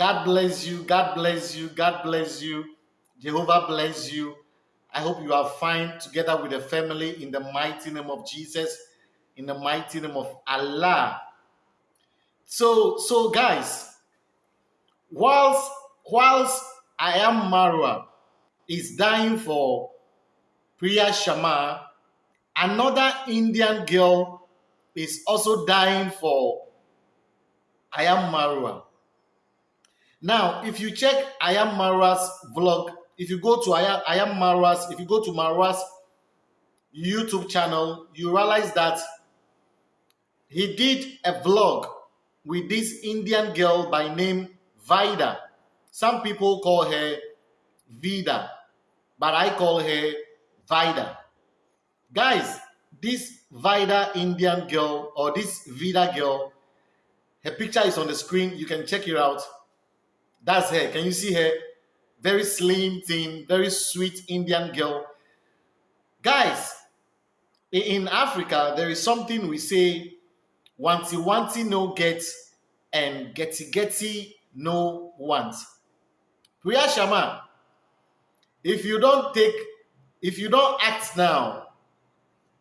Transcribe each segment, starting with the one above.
God bless you. God bless you. God bless you. Jehovah bless you. I hope you are fine together with the family in the mighty name of Jesus, in the mighty name of Allah. So, so guys, whilst whilst I am Marwa is dying for Priya Sharma, another Indian girl is also dying for I am Marwa. Now, if you check I am Marwa's vlog, if you go to I am, I am Marwa's, if you go to Marwa's YouTube channel, you realize that he did a vlog with this Indian girl by name Vida. Some people call her Vida, but I call her Vida. Guys, this Vida Indian girl or this Vida girl, her picture is on the screen. You can check it out. That's her. Can you see her? Very slim, thin, very sweet Indian girl. Guys, in Africa, there is something we say wanti wanti no get and getty getty no want. Priya Sharma, if you don't take, if you don't act now,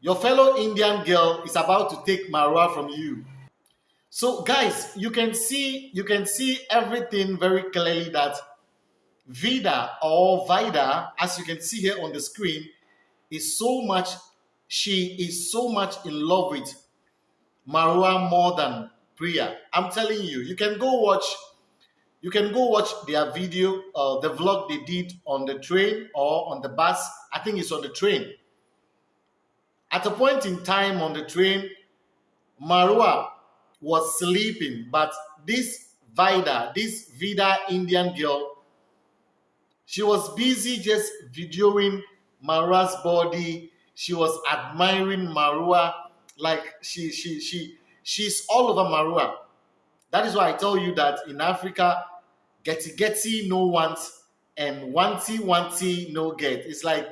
your fellow Indian girl is about to take Marwa from you. So guys, you can see you can see everything very clearly that Vida or Vida, as you can see here on the screen, is so much she is so much in love with Marwa more than Priya. I'm telling you, you can go watch you can go watch their video, uh, the vlog they did on the train or on the bus. I think it's on the train. At a point in time on the train, Marwa was sleeping, but this Vida, this Vida Indian girl, she was busy just videoing Marwa's body. She was admiring Marwa like she she she she's all over Marwa. That is why I tell you that in Africa, getty getty no want and wanty wanty no get. It's like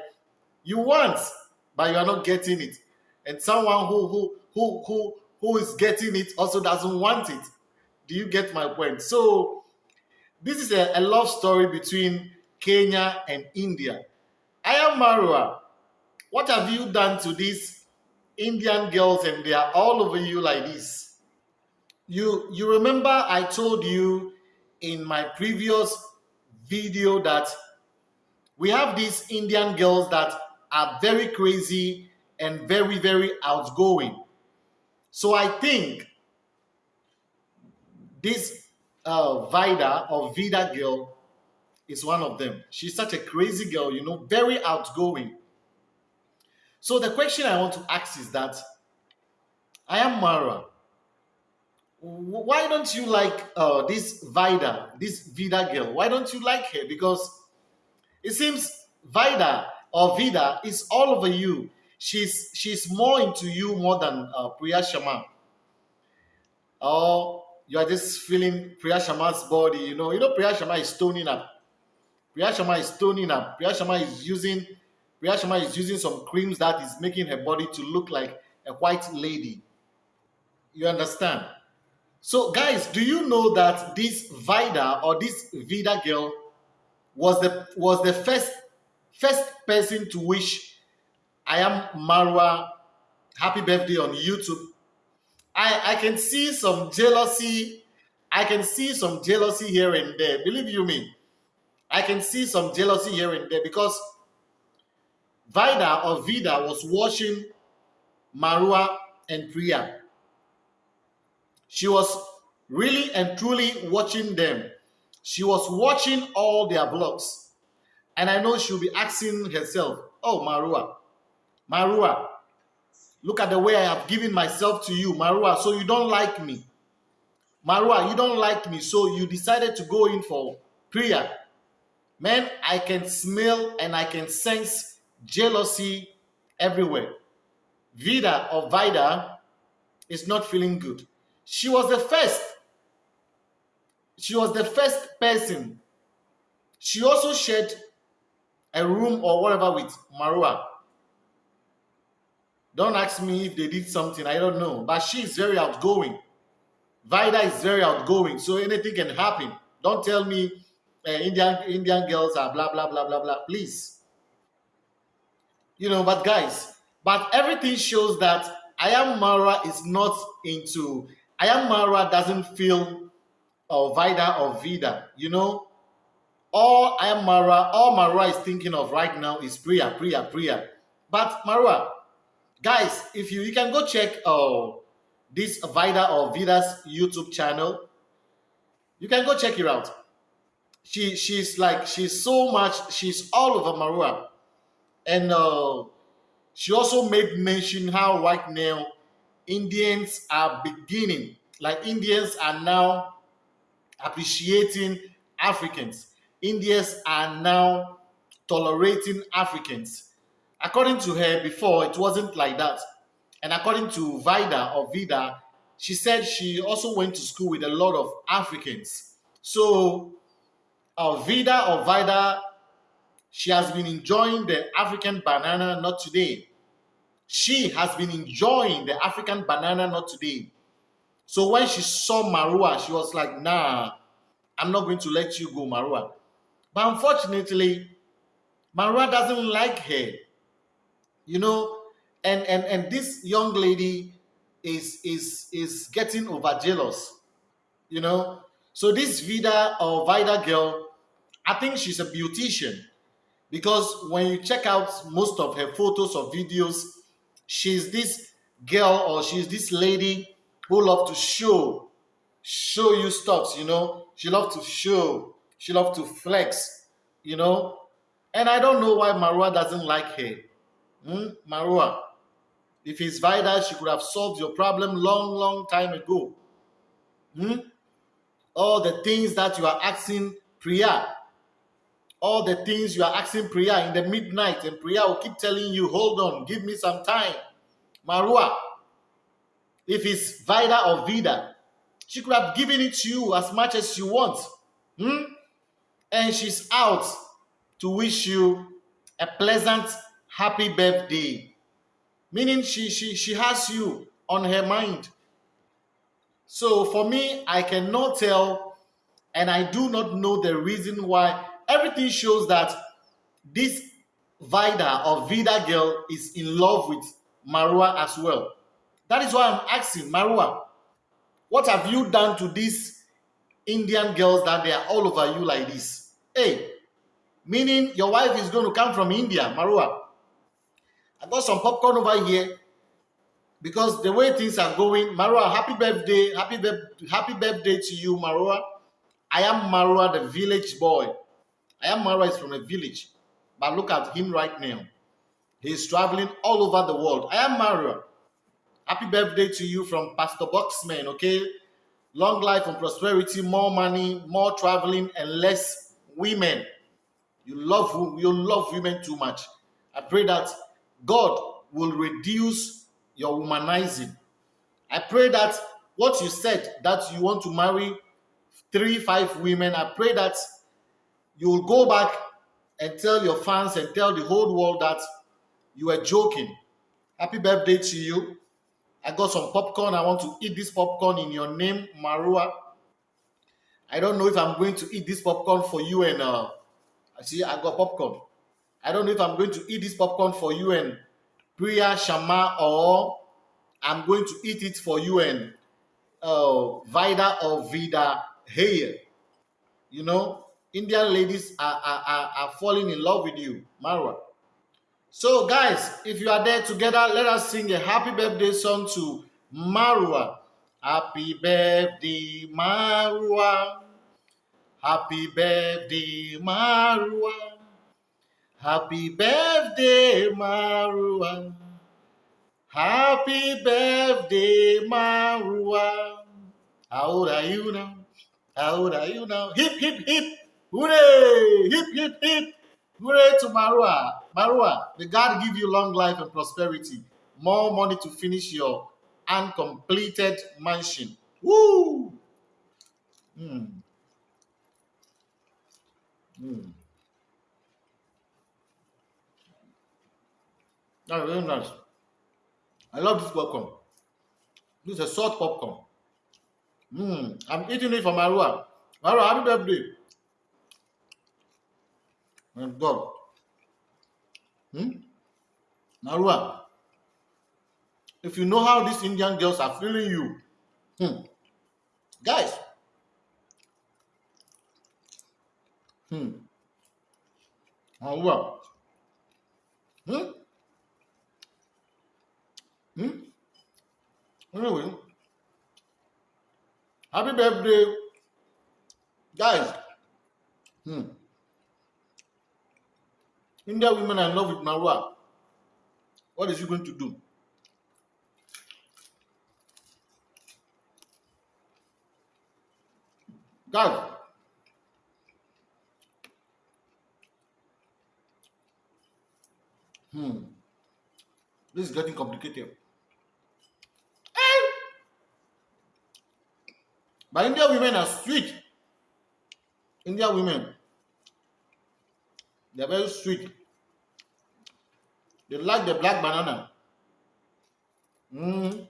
you want, but you are not getting it. And someone who who who who who is getting it also doesn't want it. Do you get my point? So this is a, a love story between Kenya and India. I am Marwa. What have you done to these Indian girls and they are all over you like this? You you remember I told you in my previous video that we have these Indian girls that are very crazy and very very outgoing so I think this uh, Vida or Vida girl is one of them. She's such a crazy girl, you know, very outgoing. So the question I want to ask is that I am Mara. Why don't you like uh, this Vida, this Vida girl? Why don't you like her? Because it seems Vida or Vida is all over you she's she's more into you more than uh, Priya Sharma. Or you are just feeling Priya Sharma's body. You know, you know Priya Sharma is toning up. Priya Sharma is stoning up. Priya Sharma is using Priya Sharma is using some creams that is making her body to look like a white lady. You understand? So, guys, do you know that this Vida or this Vida girl was the was the first first person to wish I am Marwa. Happy birthday on YouTube. I, I can see some jealousy. I can see some jealousy here and there. Believe you me. I can see some jealousy here and there because Vida or Vida was watching Marwa and Priya. She was really and truly watching them. She was watching all their vlogs. And I know she'll be asking herself, oh, Marwa, Marwa, look at the way I have given myself to you, Marwa, so you don't like me. Marwa, you don't like me, so you decided to go in for prayer. Man, I can smell and I can sense jealousy everywhere. Vida or Vida is not feeling good. She was the first. She was the first person. She also shared a room or whatever with Marwa. Don't ask me if they did something. I don't know. But she is very outgoing. Vida is very outgoing. So anything can happen. Don't tell me uh, Indian Indian girls are blah blah blah blah blah. Please, you know. But guys, but everything shows that I am Mara is not into. I am Mara doesn't feel or Vida or Vida. You know, all I am Mara, all Mara is thinking of right now is prayer, prayer, prayer. But Mara, guys, if you you can go check uh, this Vida or Vida's YouTube channel, you can go check it out. She she's like she's so much she's all over Marwa, and uh, she also made mention how right now Indians are beginning, like Indians are now appreciating Africans. Indians are now tolerating Africans. According to her, before it wasn't like that. And according to Vida or Vida, she said she also went to school with a lot of Africans. So, uh, Vida or Vida, she has been enjoying the African banana, not today. She has been enjoying the African banana, not today. So when she saw Marwa, she was like, nah, I'm not going to let you go, Marwa. But unfortunately, Marwa doesn't like her. You know, and and and this young lady is is is getting over jealous. You know, so this Vida or Vida girl, I think she's a beautician because when you check out most of her photos or videos, she's this girl or she's this lady who love to show show you stuff you know? She love to show she love to flex you know? And i don't know why marwa doesn't like her hmm? marwa if it's Vida, she could have solved your problem long long time ago hmm? all the things that you are asking priya all the things you are asking priya in the midnight and priya will keep telling you hold on give me some time marwa if it's Vida or Vida, she could have given it to you as much as you want. Hmm? And she's out to wish you a pleasant, happy birthday. Meaning she, she, she has you on her mind. So for me, I cannot tell and I do not know the reason why everything shows that this Vida or Vida girl is in love with Marwa as well. That is why I'm asking Marwa, what have you done to these Indian girls that they are all over you like this? Hey, meaning your wife is going to come from India, Marwa. I got some popcorn over here because the way things are going, Marwa, happy birthday, happy, happy birthday to you, Marwa. I am Marwa, the village boy. I am Marwa is from a village, but look at him right now. He's traveling all over the world. I am Marwa. Happy birthday to you from Pastor Boxman, okay? Long life and prosperity, more money, more traveling, and less women. You love you love women too much. I pray that God will reduce your womanizing. I pray that what you said that you want to marry three, five women, I pray that you will go back and tell your fans and tell the whole world that you are joking. Happy birthday to you. I got some popcorn. I want to eat this popcorn in your name, Marwa. I don't know if I'm going to eat this popcorn for you and uh see I got popcorn. I don't know if I'm going to eat this popcorn for you and Priya Sharma or I'm going to eat it for you and uh Vida or Vida Hey. You know, Indian ladies are, are, are, falling in love with you, Marwa. So, guys, if you are there together, let us sing a happy birthday song to Marwa. Happy birthday, Marwa. Happy birthday, Marwa. Happy birthday, Marwa. Happy birthday, Marwa. How old are you now? How old are you now? Hip, hip, hip. Hooray! Hip, hip, hip. Hooray to Marwa. Marwa, may God give you long life and prosperity, more money to finish your uncompleted mansion. Woo! Mm. Mm. Very nice. I love this popcorn. This is a salt popcorn. Mm. I'm eating it for Marua. Marwa, happy birthday. My God. Hmm? Marwa, if you know how these Indian girls are feeling you, hmm. guys, hmm. Marwa, hmm? Hmm? Anyway, happy birthday, guys. Hmm. India women are in love with Marwa. What is she going to do? Guys, hmm. This is getting complicated. But India women are sweet. India women, they're very sweet. They like the black banana. Mm.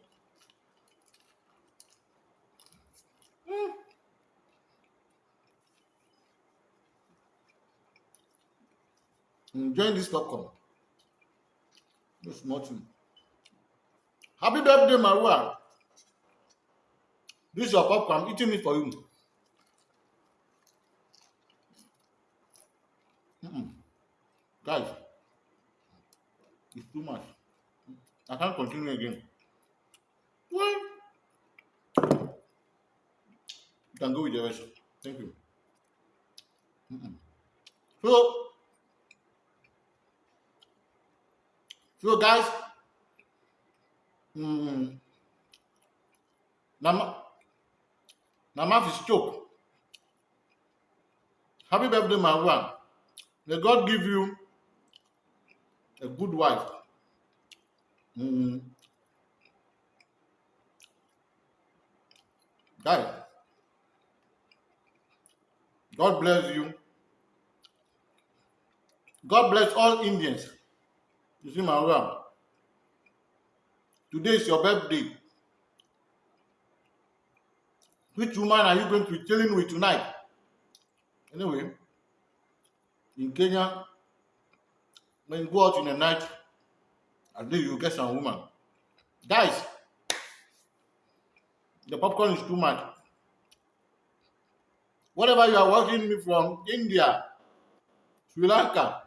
Mm. Enjoying this popcorn. This nothing. Happy birthday, Marua. This is your popcorn. I'm eating it for you. Mm-mm. Guys, it's too much. I can't continue again. Well, you can go with the rest. Thank you. Mm-mm. So, so guys, mm, now, my mouth is choked. Happy birthday, my one. May God give you a good wife. Mm. Guys, God bless you. God bless all Indians. You see, my one. Today is your birthday. Which woman are you going to be chilling with tonight? Anyway, in Kenya, when you go out in the night, I think you get some woman. Guys, the popcorn is too much. Whatever you are watching me from, India, Sri Lanka,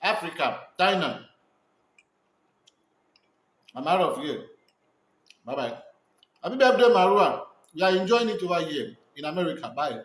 Africa, China, I'm out of here. Bye bye. Happy birthday, Marua. You are enjoying it over here in America. Bye.